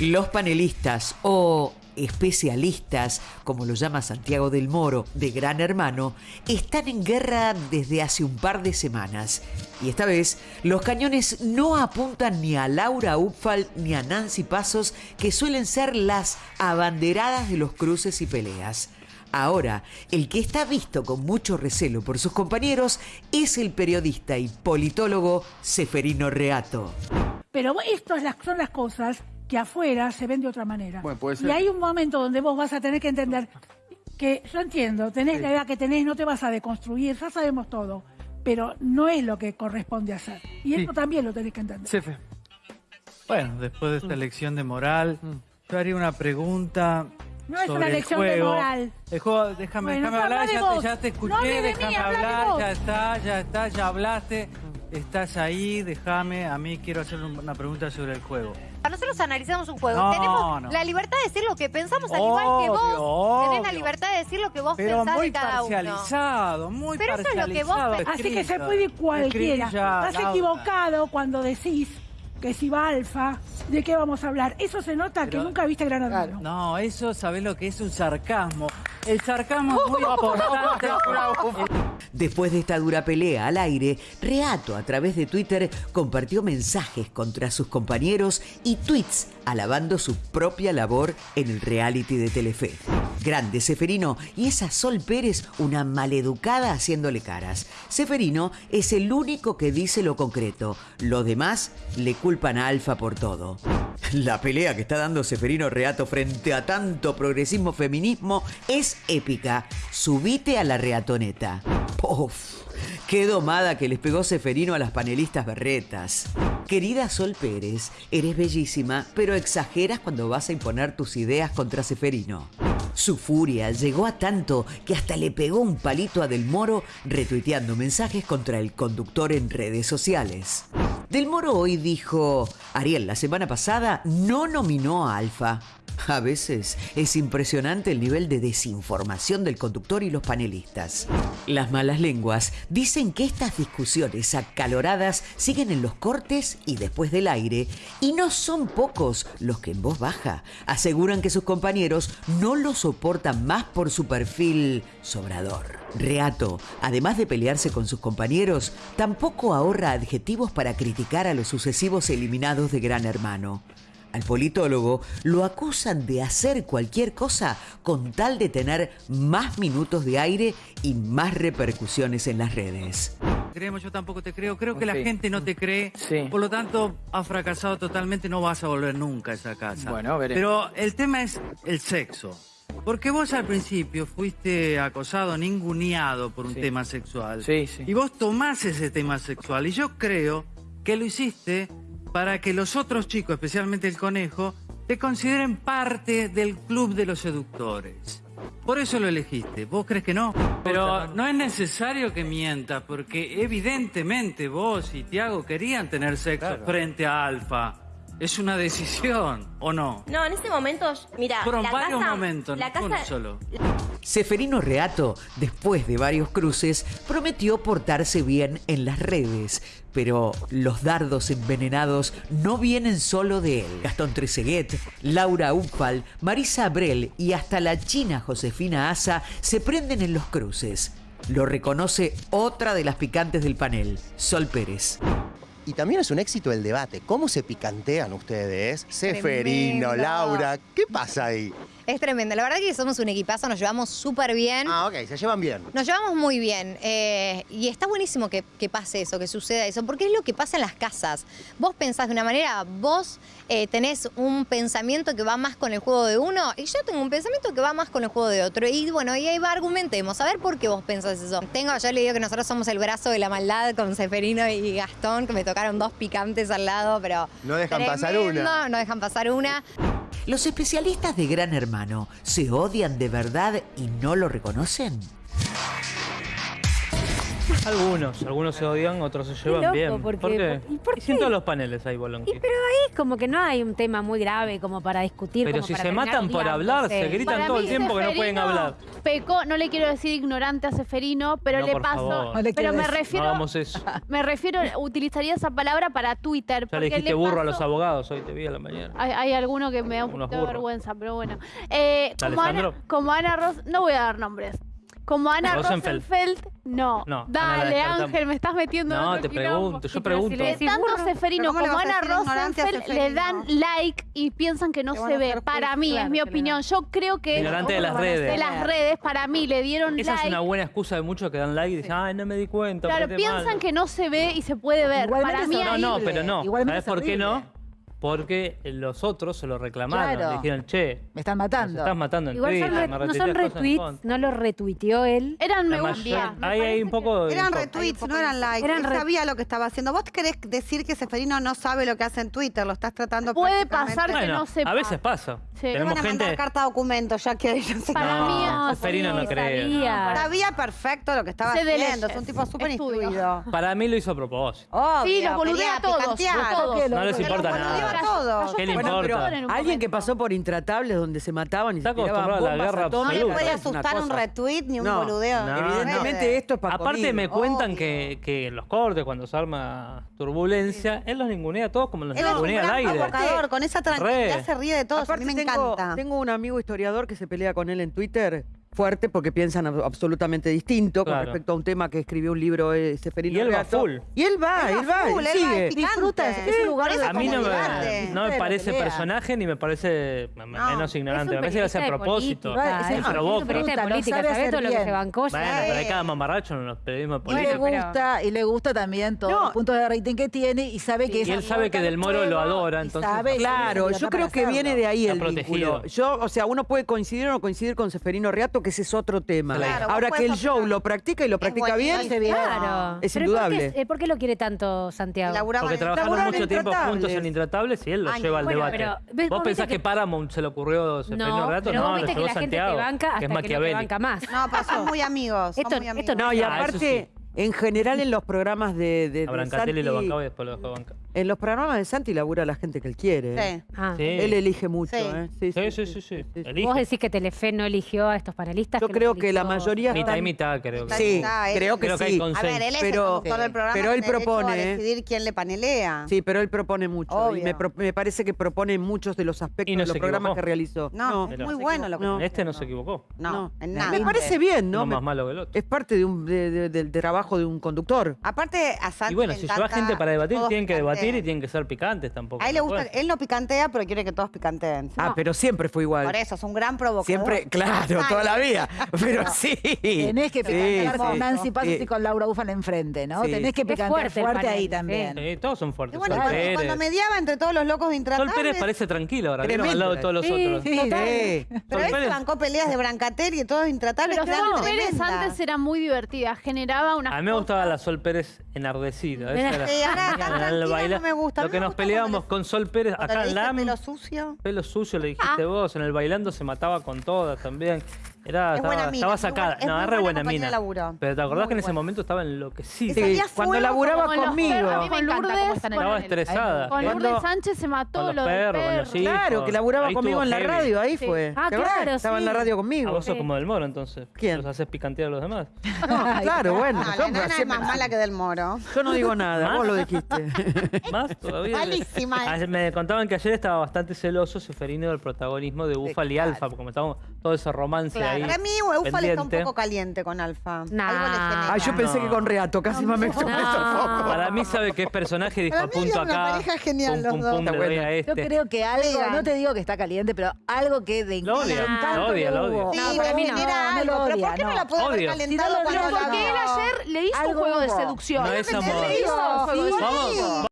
Los panelistas o especialistas, como lo llama Santiago del Moro, de Gran Hermano, están en guerra desde hace un par de semanas. Y esta vez los cañones no apuntan ni a Laura Upfal ni a Nancy Pasos, que suelen ser las abanderadas de los cruces y peleas. Ahora, el que está visto con mucho recelo por sus compañeros es el periodista y politólogo Seferino Reato. Pero estas son las cosas que afuera se ven de otra manera. Bueno, puede ser. Y hay un momento donde vos vas a tener que entender que, yo entiendo, tenés la edad que tenés, no te vas a deconstruir, ya sabemos todo, pero no es lo que corresponde hacer. Y Sí. eso también lo tenés que entender. Cefe. Bueno, después de esta lección de moral, yo haría una pregunta. No es sobre una el lección de moral. El juego, déjame, Bueno, déjame habla hablar, ya te, ya te escuché, No mí, déjame hablar, ya está, ya está, ya hablaste, estás ahí, déjame, a mí quiero hacer un- una pregunta sobre el juego. Nosotros analizamos un juego. No, Tenemos no. la libertad de decir lo que pensamos, al igual que vos. Obvio, Tenés la libertad de decir lo que vos Pero pensás muy de cada uno. parcializado, muy Pero eso es lo que vos parcializado. pensás. Así que se puede cualquiera. escrilla, Estás Laura. equivocado cuando decís que si va alfa, ¿de qué vamos a hablar? Eso se nota que nunca viste Gran Hermano. No, eso sabés lo que es un sarcasmo. El sarcasmo es muy importante. Después de esta dura pelea al aire, Reato a través de Twitter compartió mensajes contra sus compañeros y tweets alabando su propia labor en el reality de Telefe. Grande Seferino y esa Sol Pérez, una maleducada haciéndole caras. Seferino es el único que dice lo concreto. Los demás le culpan a Alfa por todo. La pelea que está dando Seferino Reato frente a tanto progresismo feminismo es épica. Subite a la reatoneta. ¡Puf! Qué domada que les pegó Seferino a las panelistas berretas. Querida Sol Pérez, eres bellísima, pero exageras cuando vas a imponer tus ideas contra Seferino. Su furia llegó a tanto que hasta le pegó un palito a Del Moro retuiteando mensajes contra el conductor en redes sociales. Del Moro hoy dijo, Ariel la semana pasada no nominó a Alfa. A veces es impresionante el nivel de desinformación del conductor y los panelistas. Las malas lenguas dicen que estas discusiones acaloradas siguen en los cortes y después del aire, y no son pocos los que en voz baja aseguran que sus compañeros no lo soportan más por su perfil sobrador. Reato, además de pelearse con sus compañeros, tampoco ahorra adjetivos para criticar a los sucesivos eliminados de Gran Hermano. Al politólogo lo acusan de hacer cualquier cosa con tal de tener más minutos de aire y más repercusiones en las redes. Creemos, yo tampoco te creo. Creo que la gente no te cree. Sí. Por lo tanto, has fracasado totalmente. No vas a volver nunca a esa casa. Bueno, veremos. Pero el tema es el sexo. Porque vos al principio fuiste acosado, ninguneado por un Sí. tema sexual. Sí, sí. Y vos tomás ese tema sexual. Y yo creo que lo hiciste para que los otros chicos, especialmente el conejo, te consideren parte del club de los seductores. Por eso lo elegiste. ¿Vos crees que no? Pero no es necesario que mientas, porque evidentemente vos y Tiago querían tener sexo frente a Alfa. Es una decisión, ¿o no? No, en ese momento, mira, Fueron la varios casa, momentos, la no fue uno solo. Seferino Reato, después de varios cruces, prometió portarse bien en las redes, pero los dardos envenenados no vienen solo de él. Gastón Treseguet, Laura Upfal, Marisa Abrel y hasta la china Josefina Asa se prenden en los cruces. Lo reconoce otra de las picantes del panel, Sol Pérez. Y también es un éxito el debate. ¿Cómo se picantean ustedes? Seferino. Laura, ¿qué pasa ahí? Es tremendo. La verdad que somos un equipazo, nos llevamos súper bien. Ah, ok, se llevan bien. Nos llevamos muy bien eh, y está buenísimo que, que pase eso, que suceda eso, porque es lo que pasa en las casas. Vos pensás de una manera, vos eh, tenés un pensamiento que va más con el juego de uno y yo tengo un pensamiento que va más con el juego de otro. Y bueno, y ahí va, argumentemos, a ver por qué vos pensás eso. Tengo, yo le digo que nosotros somos el brazo de la maldad con Seferino y Gastón, que me tocaron dos picantes al lado, pero... No dejan pasar tremendo, una. No dejan pasar una. ¿Los especialistas de Gran Hermano se odian de verdad y no lo reconocen? Algunos, algunos se odian, otros se llevan loco, bien. porque- ¿Por qué? ¿y por Y si en qué? todos los paneles hay bolonqui. Y pero ahí es como que no hay un tema muy grave como para discutir. Pero como si para se matan por hablar, se gritan Para todo el tiempo que no pueden hablar. Pecó, no le quiero decir ignorante a Seferino, pero No, le paso. favor. No le pero quiero me decir. No refiero, hagamos eso. me refiero, utilizaría esa palabra para Twitter. Ya le dijiste burro a los abogados, hoy te vi a la mañana. Hay, hay alguno que me da un poquito de vergüenza, pero bueno. Eh, como, Ana, como Ana Ros, no voy a dar nombres. Como Ana Rosenfeld. Rosenfeld, no. Dale. Ángel, me estás metiendo en No, otro te pregunto, yo si pregunto. le Que tanto. Seferino ¿Pero cómo le como Ana Rosenfeld le dan like y piensan que no se ve. Para mí, Claro es mi opinión. Yo creo que Ignorante de las ¿Cómo van a redes. de las redes, para mí, le dieron Esa like. es una buena excusa de muchos que dan like y dicen, ay, no me di cuenta. Claro, piensan mal". que no se ve y se puede ver. Igualmente Para mí No, no, pero no. Igualmente ¿Sabes es por qué no? Porque los otros se lo reclamaron. Claro. Le dijeron, che, Me están matando. estás matando en Igual son Twitter, re- me no son retweets, contra". no lo retuiteó él. Eran me gusta. Ahí hay un poco de... Eran retweets, no eran likes. Eran Él re- sabía lo que estaba haciendo. ¿Vos querés decir que Seferino no sabe lo que hace en Twitter? Lo estás tratando Puede pasar que Bueno, no sepa. a veces pasa. Sí. Le van Tenemos a mandar gente... carta documento, ya que no Para No, mí, Seferino no cree. sabía. Sabía perfecto lo que estaba Sé de haciendo. Es un tipo súper instruido. Para mí lo hizo a propósito. Obvio, Sí, los boludea a todos. No les los importa nada. Todos. ¿Qué le Bueno, importa? pero- en un Alguien que pasó por intratables donde se mataban y Está se tiraban acostumbrado a la bombas guerra atómicas, No le absoluta. puede es una asustar un cosa. retweet ni un No, boludeo. no, Evidentemente esto es para Aparte me cuentan que, que en los cortes, cuando se arma turbulencia, él los ningunea a todos como los Él es un ningunea al gran aire. provocador, con esa tranquilidad Re. se ríe de todos. a mí me tengo, encanta. tengo un amigo historiador que se pelea con él en Twitter fuerte porque piensan ab- absolutamente distinto con respecto a un tema que escribió un libro eh, Seferino Y él va full. Y él va, él, va, full, él él va, sigue. es. Disfruta, es un lugar eso A mí no me, no me parece personaje ni me parece menos ignorante. Es Me parece que hace a de propósito. política, Es es un de política, sabe ¿sabés hacer todo lo que se bancó? Bueno, pero hay cada mamarracho en los periodismos Y le políticos. gusta, y le gusta también todos No. los puntos de rating que tiene y sabe que Y él sabe que Del Moro de lo adora, entonces- Claro, yo creo que viene de ahí Está el protegido. vínculo. Yo, o sea, uno puede coincidir o no coincidir con Seferino Reato, que ese es otro tema. Claro, Ahora que el show lo practica y lo practica bien. Claro. Es Pero indudable. ¿por qué, eh, por qué lo quiere tanto Santiago? Laburaba Porque en- trabajaron Laburan mucho tiempo Intratables. juntos en Intratables y él lo Años. lleva al Bueno, debate. pero, ¿ves? ¿Vos Vos pensás viste que que- Paramount se le ocurrió Seferino No, Reato? pero No, vos lo viste que llevó la gente Santiago, te banca que es hasta que no te maquiavélico. banca más. No, pero son muy amigos. Esto- son muy amigos. esto No, y Ah, eso aparte, en general en los programas de, de, A de Brancatelli lo Santi- bancaba y después lo dejó bancar. en los programas de Santi labura la gente que él quiere. ¿eh? Sí. Ah. Sí. Él elige mucho, Sí. ¿eh? Sí, sí, sí, sí. Vos decís que Telefe no eligió a estos panelistas. Yo creo que la mayoría Mitad y mitad, creo que. Sí, él- creo que Creo que hay sí. consenso. A ver, él es Pero- el del programa. pero él propone, a ¿eh? decidir quién le panelea. Sí, pero él propone mucho. Y Obvio. me, pro- me parece que propone muchos de los aspectos Y no de los programas equivocó. que realizó. No, es muy bueno lo que Este no se equivocó. No, en nada. Me parece bien, ¿no? Más malo que el otro. Es parte de un, del trabajo de un conductor. Aparte, a Santi Y bueno, le si lleva encanta gente para debatir, todos tienen que debatir y tienen que ser picantes tampoco. A él le no gusta, él no picantea, pero quiere que todos picanteen. Ah, pero siempre fue igual. Por eso, es un gran provocador. Siempre, claro, toda la vida. Pero sí. Tenés que picantear Sí, con sí. Nancy Pasos Sí. y con Laura Ufan enfrente, ¿no? Sí. Tenés que Es picantear fuerte fuerte, el panel, ahí sí. también. Sí, todos son Y fuertes. bueno, Sol cuando, Pérez. cuando mediaba entre todos los locos de Sol intratables... Pérez parece tranquilo ahora, Tremendo. al lado de todos los Sí, otros. Sí, Sí. Pero Sol él se Pérez- bancó peleas de Brancater y de todos intratables. Pero que eran Sol Pérez tremendas. antes era muy divertida, generaba una. A mí me gustaba la Sol Pérez enardecida. esa era- ahora tan tranquila baila- no me gusta. A Lo mí que me nos gusta peleábamos cuando con Sol Pérez Cuando acá le en dije LAM. pelo sucio. Pelo sucio le dijiste Ah. vos. En el bailando se mataba con todas también. Era, Es estaba, buena mina, estaba sacada. es no, es re buena mina. laburo. Pero te acordás Muy que en ese buena. momento estaba enloquecida. Sí, cuando laburaba conmigo. perros. A mí me Con encanta Lourdes, cómo están Estaba estresada. Con Lourdes Sánchez se mató Con los perros, con los hijos. Claro, que laburaba Ahí conmigo en la heavy. radio, ahí Sí. fue. Ah, claro, Estaba en la radio conmigo. vos sos como del Moro, entonces. ¿Quién? Los haces picantear a los demás. No, claro, bueno. La nana es más mala que del moro. yo no digo nada, ¿Más? vos lo dijiste. Más todavía. Malísima. Ah, Me contaban que ayer estaba bastante celoso Seferino del protagonismo de Búfalo y Alfa, porque como estábamos todo ese romance ahí. Para mí, Ufal está un pendiente. poco caliente con Alfa. Nah. Algo le genera. Ah, yo pensé No. que con Reato, casi me expresó un poco. Para mí sabe que es personaje y dijo Para mí apunto eran una acá. pareja genial pum, los pum, dos. pum, Está le doy buena. a Yo este. creo que algo, Digan. no te digo que está caliente, pero algo que de Lo odia, encanto lo odia, le lo odia. Sí, No, le para mí no, genera no algo. lo pero odia, ¿por qué no, no. la puede haber Odio. calentado lo cuando la Porque él vio? ayer le hizo Algo juego de hubo. seducción. No es amor. le hizo Juego de seducción.